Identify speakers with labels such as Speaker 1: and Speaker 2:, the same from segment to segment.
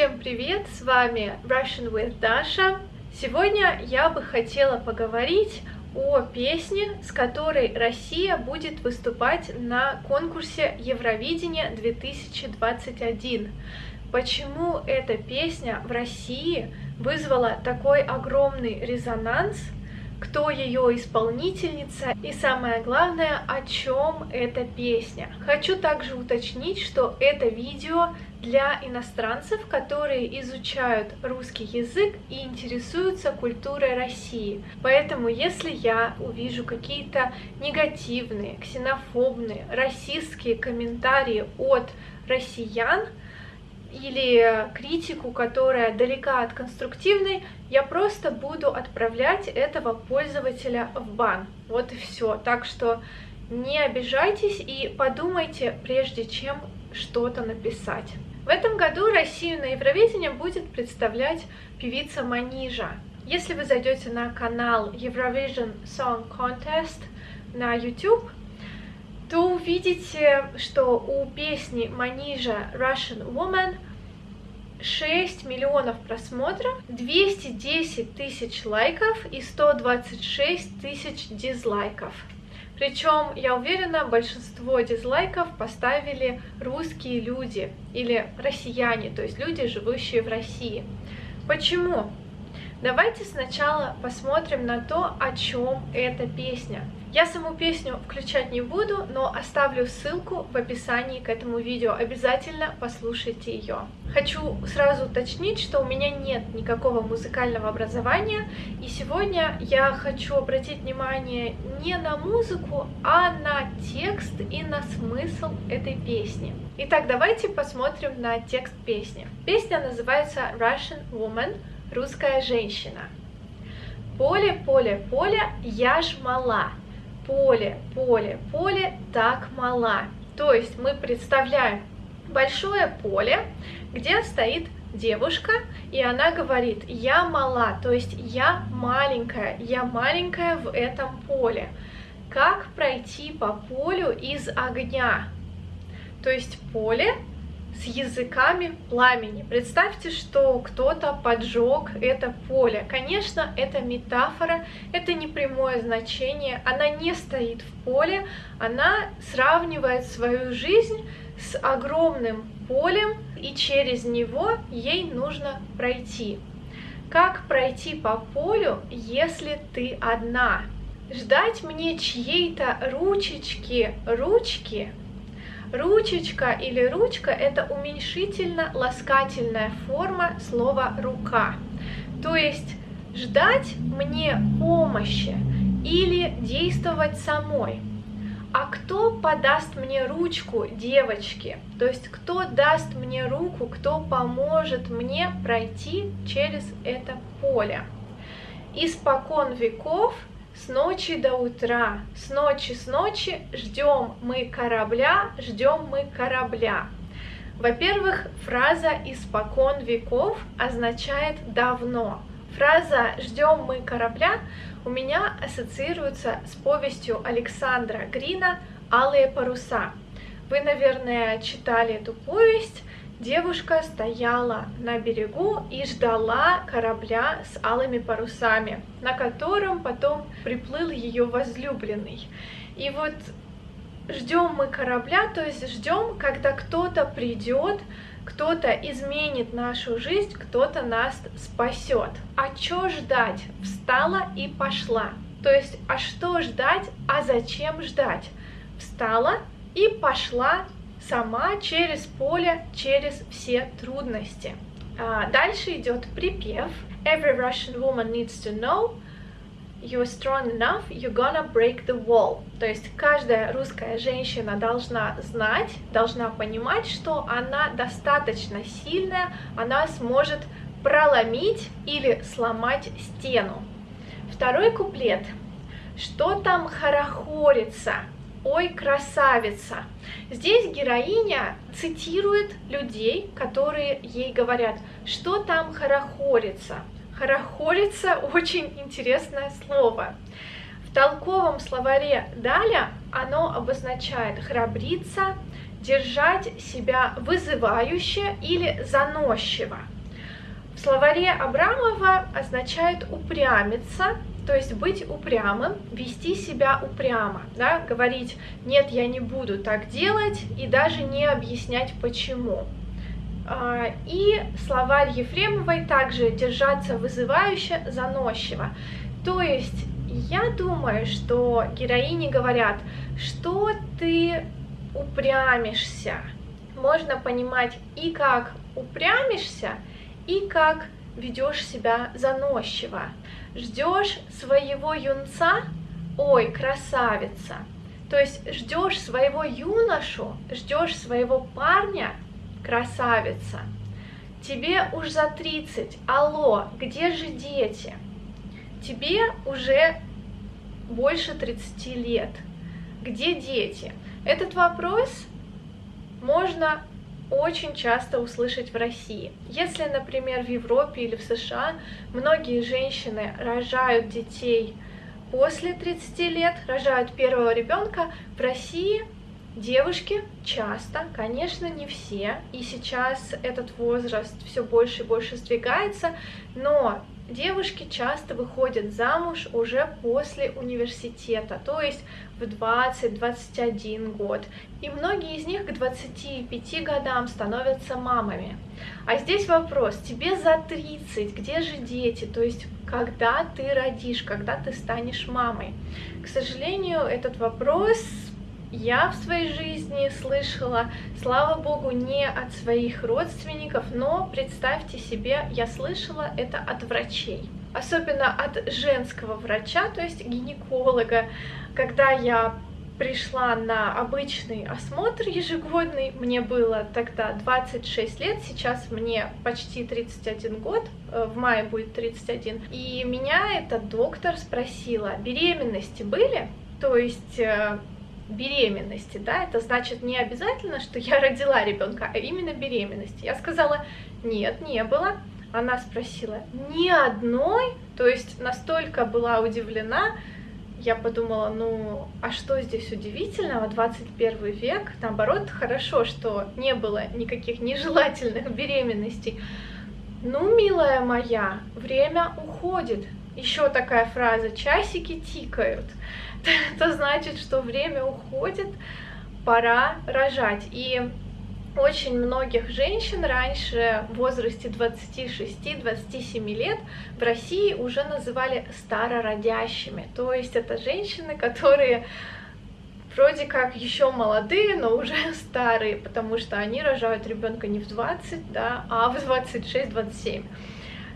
Speaker 1: Всем привет, с вами Russian with Dasha. Сегодня я бы хотела поговорить о песне, с которой Россия будет выступать на конкурсе Евровидения 2021. Почему эта песня в России вызвала такой огромный резонанс – кто ее исполнительница и самое главное, о чем эта песня. Хочу также уточнить, что это видео для иностранцев, которые изучают русский язык и интересуются культурой России. Поэтому, если я увижу какие-то негативные, ксенофобные, расистские комментарии от россиян, или критику, которая далека от конструктивной, я просто буду отправлять этого пользователя в бан. Вот и все. Так что не обижайтесь и подумайте, прежде чем что-то написать. В этом году Россию на Евровидение будет представлять певица Манижа. Если вы зайдете на канал Eurovision Song Contest на YouTube, то увидите, что у песни Манижа Russian Woman 6 миллионов просмотров, 210 тысяч лайков и 126 тысяч дизлайков. Причем, я уверена, большинство дизлайков поставили русские люди или россияне, то есть люди, живущие в России. Почему? Давайте сначала посмотрим на то, о чем эта песня. Я саму песню включать не буду, но оставлю ссылку в описании к этому видео. Обязательно послушайте ее. Хочу сразу уточнить, что у меня нет никакого музыкального образования, и сегодня я хочу обратить внимание не на музыку, а на текст и на смысл этой песни. Итак, давайте посмотрим на текст песни. Песня называется Russian Woman, русская женщина. Поле, поле, поле, я ж мала, поле, поле, поле так мала. То есть мы представляем большое поле, где стоит девушка, и она говорит, я мала, то есть я маленькая, я маленькая в этом поле. Как пройти по полю из огня? То есть поле с языками пламени. Представьте, что кто-то поджег это поле. Конечно, это метафора, это не прямое значение, она не стоит в поле, она сравнивает свою жизнь с огромным полем, и через него ей нужно пройти. Как пройти по полю, если ты одна? Ждать мне чьей-то ручечки, ручки Ручечка или ручка – это уменьшительно-ласкательная форма слова «рука». То есть ждать мне помощи или действовать самой. А кто подаст мне ручку, девочки? То есть кто даст мне руку, кто поможет мне пройти через это поле? Испокон веков – с ночи до утра, с ночи с ночи ждем мы корабля, ждем мы корабля. Во-первых, фраза «испокон веков» означает «давно». Фраза «ждем мы корабля» у меня ассоциируется с повестью Александра Грина «Алые паруса». Вы, наверное, читали эту повесть, Девушка стояла на берегу и ждала корабля с алыми парусами, на котором потом приплыл ее возлюбленный. И вот ждем мы корабля, то есть ждем, когда кто-то придет, кто-то изменит нашу жизнь, кто-то нас спасет. А что ждать? Встала и пошла. То есть, а что ждать, а зачем ждать? Встала и пошла сама через поле, через все трудности. А, дальше идет припев. Every Russian woman needs to know you're strong enough, you're gonna break the wall. То есть каждая русская женщина должна знать, должна понимать, что она достаточно сильная, она сможет проломить или сломать стену. Второй куплет. Что там хорохорится? «Ой, красавица!» Здесь героиня цитирует людей, которые ей говорят, что там хорохорится. Хорохорится – очень интересное слово. В толковом словаре «даля» оно обозначает храбриться, держать себя вызывающе или заносчиво. В словаре Абрамова означает упрямиться, то есть быть упрямым, вести себя упрямо, да, говорить «нет, я не буду так делать» и даже не объяснять почему. А, и словарь Ефремовой также держаться вызывающе, заносчиво. То есть я думаю, что героини говорят, что ты упрямишься. Можно понимать и как упрямишься, и как ведешь себя заносчиво. Ждешь своего юнца, ой, красавица. То есть ждешь своего юношу, ждешь своего парня, красавица. Тебе уж за 30, алло, где же дети? Тебе уже больше 30 лет. Где дети? Этот вопрос можно очень часто услышать в России. Если, например, в Европе или в США многие женщины рожают детей после 30 лет, рожают первого ребенка, в России девушки часто, конечно, не все, и сейчас этот возраст все больше и больше сдвигается, но девушки часто выходят замуж уже после университета, то есть в 20-21 год. И многие из них к 25 годам становятся мамами. А здесь вопрос, тебе за 30, где же дети? То есть когда ты родишь, когда ты станешь мамой? К сожалению, этот вопрос я в своей жизни слышала, слава богу, не от своих родственников, но представьте себе, я слышала это от врачей. Особенно от женского врача, то есть гинеколога. Когда я пришла на обычный осмотр ежегодный, мне было тогда 26 лет, сейчас мне почти 31 год, э, в мае будет 31, и меня этот доктор спросила, беременности были? То есть э, беременности, да, это значит не обязательно, что я родила ребенка, а именно беременности. Я сказала, нет, не было. Она спросила, ни одной, то есть настолько была удивлена, я подумала, ну, а что здесь удивительного, 21 век, наоборот, хорошо, что не было никаких нежелательных беременностей. Ну, милая моя, время уходит. Еще такая фраза, часики тикают. это значит, что время уходит, пора рожать. И очень многих женщин раньше в возрасте 26-27 лет в России уже называли старородящими. То есть это женщины, которые вроде как еще молодые, но уже старые, потому что они рожают ребенка не в 20, да, а в 26-27.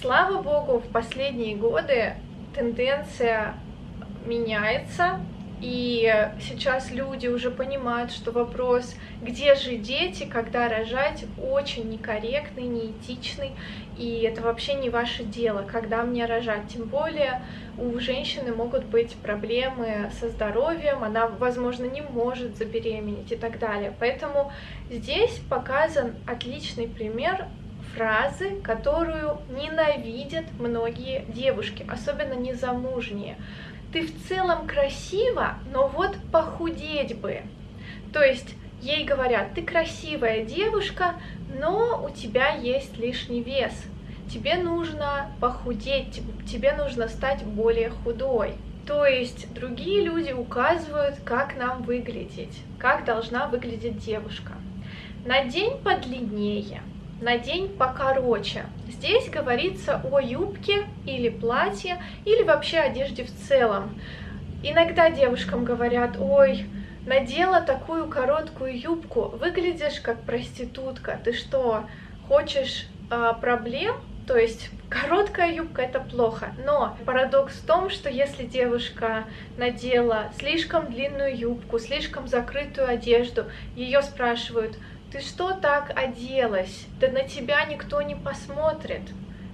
Speaker 1: Слава богу, в последние годы тенденция меняется, и сейчас люди уже понимают, что вопрос, где же дети, когда рожать, очень некорректный, неэтичный, и это вообще не ваше дело, когда мне рожать. Тем более у женщины могут быть проблемы со здоровьем, она, возможно, не может забеременеть и так далее. Поэтому здесь показан отличный пример фразы, которую ненавидят многие девушки, особенно незамужние ты в целом красива, но вот похудеть бы. То есть ей говорят, ты красивая девушка, но у тебя есть лишний вес. Тебе нужно похудеть, тебе нужно стать более худой. То есть другие люди указывают, как нам выглядеть, как должна выглядеть девушка. На день подлиннее, на день покороче. Здесь говорится о юбке или платье, или вообще одежде в целом. Иногда девушкам говорят, ой, надела такую короткую юбку, выглядишь как проститутка, ты что, хочешь э, проблем? То есть короткая юбка это плохо, но парадокс в том, что если девушка надела слишком длинную юбку, слишком закрытую одежду, ее спрашивают, ты что так оделась? Да на тебя никто не посмотрит.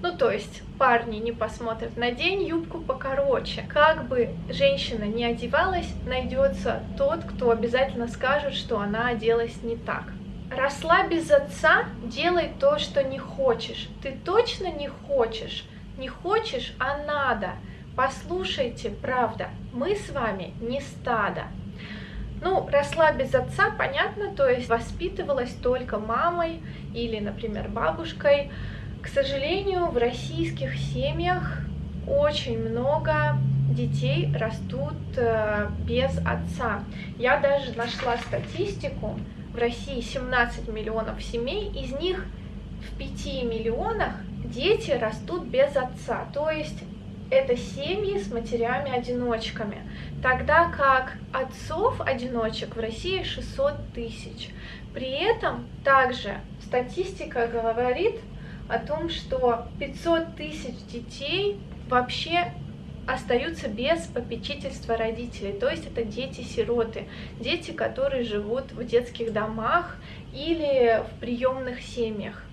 Speaker 1: Ну, то есть парни не посмотрят. Надень юбку покороче. Как бы женщина не одевалась, найдется тот, кто обязательно скажет, что она оделась не так. Росла без отца, делай то, что не хочешь. Ты точно не хочешь? Не хочешь, а надо. Послушайте, правда, мы с вами не стадо. Ну, росла без отца, понятно, то есть воспитывалась только мамой или, например, бабушкой. К сожалению, в российских семьях очень много детей растут э, без отца. Я даже нашла статистику. В России 17 миллионов семей, из них в 5 миллионах дети растут без отца. То есть это семьи с матерями-одиночками, тогда как отцов-одиночек в России 600 тысяч. При этом также статистика говорит о том, что 500 тысяч детей вообще остаются без попечительства родителей, то есть это дети-сироты, дети, которые живут в детских домах или в приемных семьях.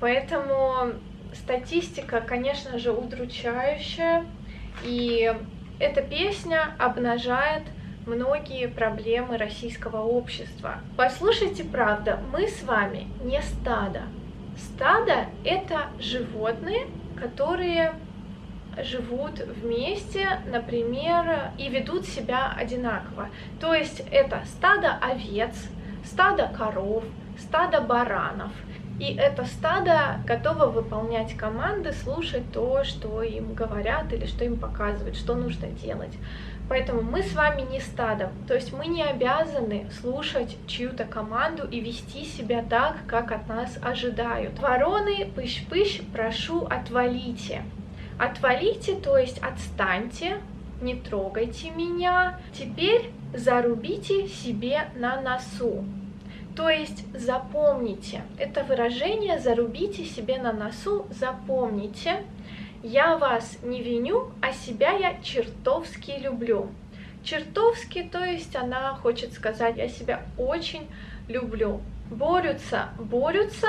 Speaker 1: Поэтому статистика, конечно же, удручающая, и эта песня обнажает многие проблемы российского общества. Послушайте, правда, мы с вами не стадо. Стадо — это животные, которые живут вместе, например, и ведут себя одинаково. То есть это стадо овец, стадо коров, стадо баранов — и это стадо готово выполнять команды, слушать то, что им говорят или что им показывают, что нужно делать. Поэтому мы с вами не стадом, то есть мы не обязаны слушать чью-то команду и вести себя так, как от нас ожидают. Вороны, пыщ-пыщ, прошу, отвалите. Отвалите, то есть отстаньте, не трогайте меня. Теперь зарубите себе на носу. То есть запомните, это выражение зарубите себе на носу, запомните. Я вас не виню, а себя я чертовски люблю. Чертовски, то есть она хочет сказать, я себя очень люблю. Борются, борются,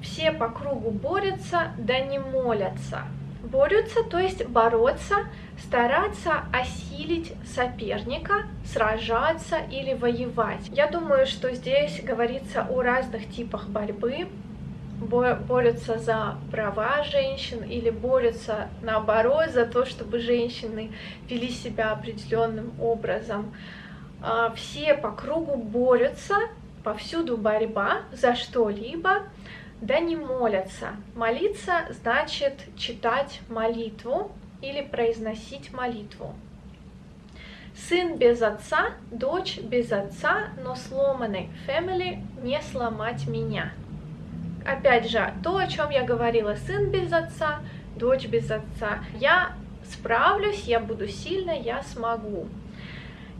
Speaker 1: все по кругу борются, да не молятся. Борются, то есть бороться, стараться осилить соперника, сражаться или воевать. Я думаю, что здесь говорится о разных типах борьбы. Борются за права женщин или борются наоборот за то, чтобы женщины вели себя определенным образом. А, все по кругу борются, повсюду борьба за что-либо, да не молятся. Молиться значит читать молитву, или произносить молитву. Сын без отца, дочь без отца, но сломанный family не сломать меня. Опять же, то, о чем я говорила, сын без отца, дочь без отца. Я справлюсь, я буду сильна, я смогу.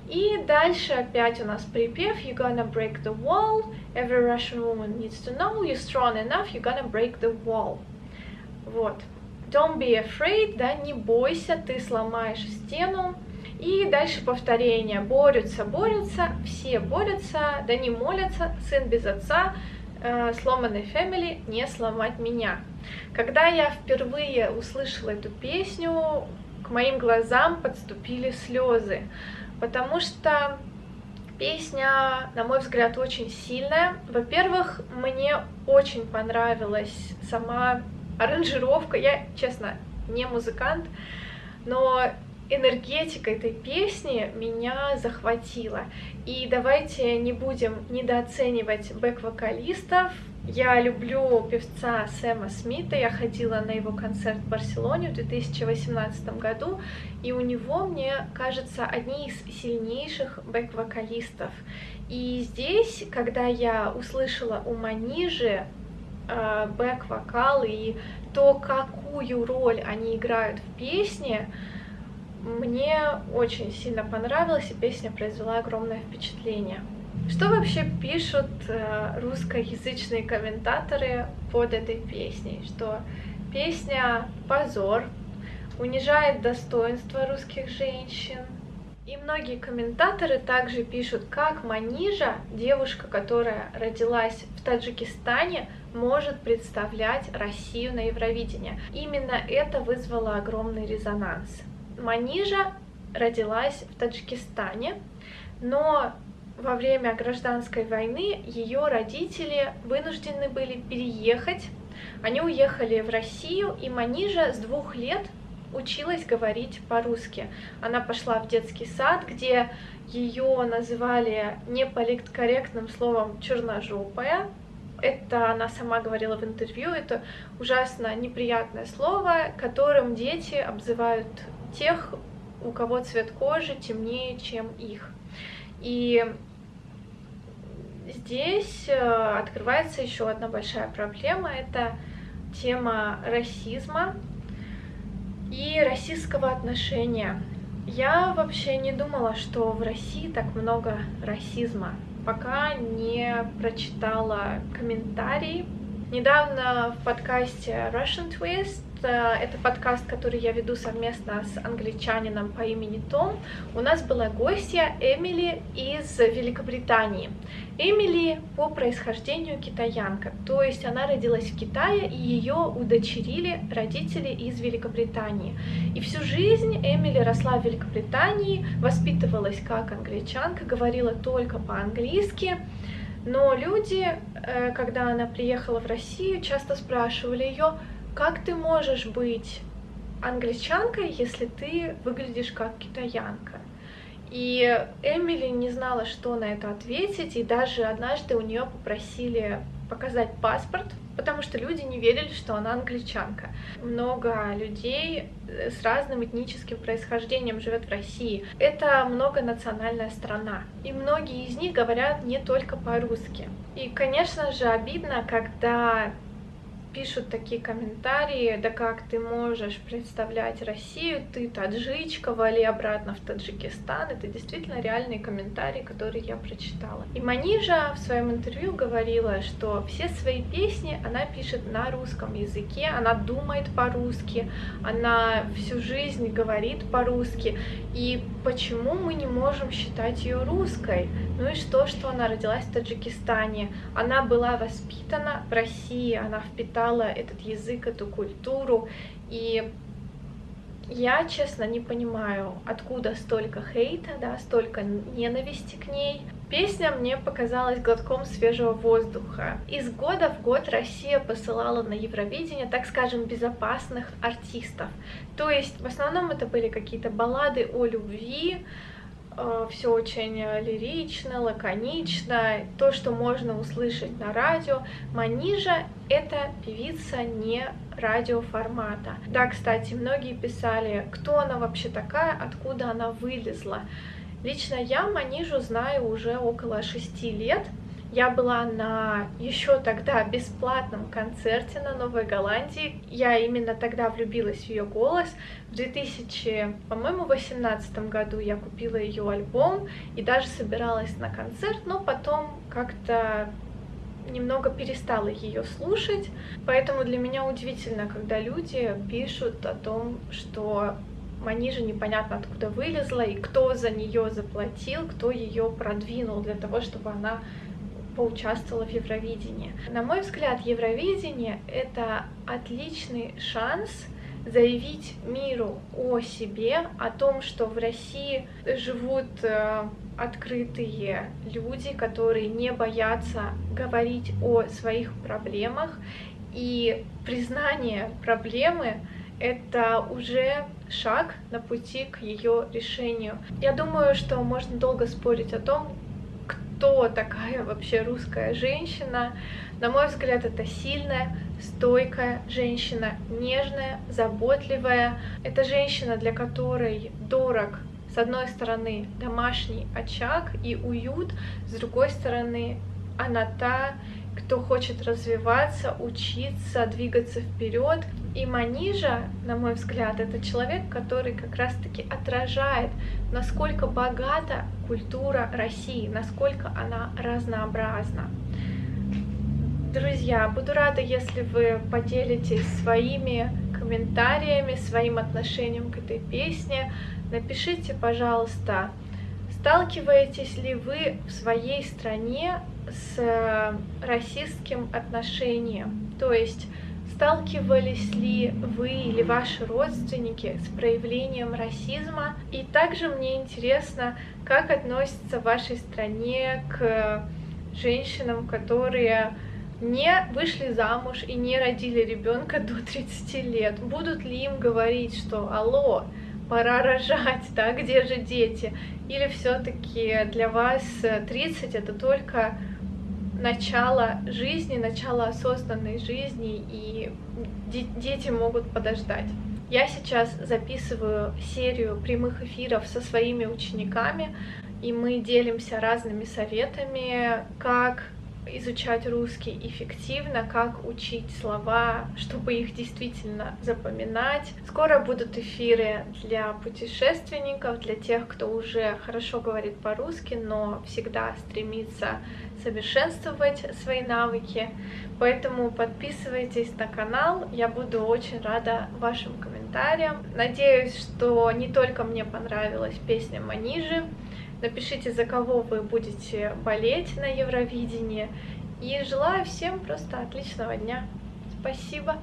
Speaker 1: И дальше опять у нас припев You're gonna break the wall Every Russian woman needs to know You're strong enough, you're gonna break the wall Вот. Don't be afraid, да, не бойся, ты сломаешь стену. И дальше повторение. Борются, борются, все борются, да не молятся, сын без отца, э, сломанный family, не сломать меня. Когда я впервые услышала эту песню, к моим глазам подступили слезы, потому что песня, на мой взгляд, очень сильная. Во-первых, мне очень понравилась сама аранжировка, я, честно, не музыкант, но энергетика этой песни меня захватила. И давайте не будем недооценивать бэк-вокалистов. Я люблю певца Сэма Смита, я ходила на его концерт в Барселоне в 2018 году, и у него, мне кажется, одни из сильнейших бэк-вокалистов. И здесь, когда я услышала у Манижи Э, бэк-вокал и то, какую роль они играют в песне, мне очень сильно понравилось, и песня произвела огромное впечатление. Что вообще пишут э, русскоязычные комментаторы под этой песней? Что песня позор, унижает достоинство русских женщин, и многие комментаторы также пишут, как Манижа, девушка, которая родилась в Таджикистане, может представлять Россию на Евровидении. Именно это вызвало огромный резонанс. Манижа родилась в Таджикистане, но во время гражданской войны ее родители вынуждены были переехать. Они уехали в Россию, и Манижа с двух лет училась говорить по-русски. Она пошла в детский сад, где ее называли неполиткорректным словом черножопая. Это она сама говорила в интервью, это ужасно неприятное слово, которым дети обзывают тех, у кого цвет кожи темнее, чем их. И здесь э, открывается еще одна большая проблема, это тема расизма и расистского отношения. Я вообще не думала, что в России так много расизма, пока не прочитала комментарии. Недавно в подкасте Russian Twist это подкаст, который я веду совместно с англичанином по имени Том. У нас была гостья Эмили из Великобритании. Эмили по происхождению китаянка, то есть она родилась в Китае, и ее удочерили родители из Великобритании. И всю жизнь Эмили росла в Великобритании, воспитывалась как англичанка, говорила только по-английски. Но люди, э, когда она приехала в Россию, часто спрашивали ее, как ты можешь быть англичанкой, если ты выглядишь как китаянка? И Эмили не знала, что на это ответить, и даже однажды у нее попросили показать паспорт, потому что люди не верили, что она англичанка. Много людей с разным этническим происхождением живет в России. Это многонациональная страна, и многие из них говорят не только по-русски. И, конечно же, обидно, когда пишут такие комментарии, да как ты можешь представлять Россию, ты таджичка, вали обратно в Таджикистан. Это действительно реальные комментарии, которые я прочитала. И Манижа в своем интервью говорила, что все свои песни она пишет на русском языке, она думает по-русски, она всю жизнь говорит по-русски. И почему мы не можем считать ее русской? Ну и что, что она родилась в Таджикистане? Она была воспитана в России, она впитала этот язык, эту культуру. И я, честно, не понимаю, откуда столько хейта, да, столько ненависти к ней. Песня мне показалась глотком свежего воздуха. Из года в год Россия посылала на Евровидение, так скажем, безопасных артистов. То есть в основном это были какие-то баллады о любви, все очень лирично, лаконично, то, что можно услышать на радио. Манижа — это певица не радиоформата. Да, кстати, многие писали, кто она вообще такая, откуда она вылезла. Лично я Манижу знаю уже около шести лет, я была на еще тогда бесплатном концерте на Новой Голландии. Я именно тогда влюбилась в ее голос. В 2000, по-моему, 18 году я купила ее альбом и даже собиралась на концерт, но потом как-то немного перестала ее слушать, поэтому для меня удивительно, когда люди пишут о том, что Манижа непонятно откуда вылезла, и кто за нее заплатил, кто ее продвинул для того, чтобы она поучаствовала в Евровидении. На мой взгляд, Евровидение — это отличный шанс заявить миру о себе, о том, что в России живут э, открытые люди, которые не боятся говорить о своих проблемах, и признание проблемы — это уже шаг на пути к ее решению. Я думаю, что можно долго спорить о том, кто такая вообще русская женщина. На мой взгляд, это сильная, стойкая женщина, нежная, заботливая. Это женщина, для которой дорог с одной стороны домашний очаг и уют, с другой стороны она та, кто хочет развиваться, учиться, двигаться вперед. И Манижа, на мой взгляд, это человек, который как раз-таки отражает, насколько богата культура России, насколько она разнообразна. Друзья, буду рада, если вы поделитесь своими комментариями, своим отношением к этой песне. Напишите, пожалуйста, сталкиваетесь ли вы в своей стране с э, расистским отношением. То есть сталкивались ли вы или ваши родственники с проявлением расизма? И также мне интересно, как относятся в вашей стране к женщинам, которые не вышли замуж и не родили ребенка до 30 лет, будут ли им говорить, что алло, пора рожать, да, где же дети? Или все-таки для вас 30 это только начало жизни, начало осознанной жизни, и дети могут подождать. Я сейчас записываю серию прямых эфиров со своими учениками, и мы делимся разными советами, как изучать русский эффективно, как учить слова, чтобы их действительно запоминать. Скоро будут эфиры для путешественников, для тех, кто уже хорошо говорит по-русски, но всегда стремится совершенствовать свои навыки. Поэтому подписывайтесь на канал, я буду очень рада вашим комментариям. Надеюсь, что не только мне понравилась песня Манижи, Напишите, за кого вы будете болеть на Евровидении. И желаю всем просто отличного дня. Спасибо.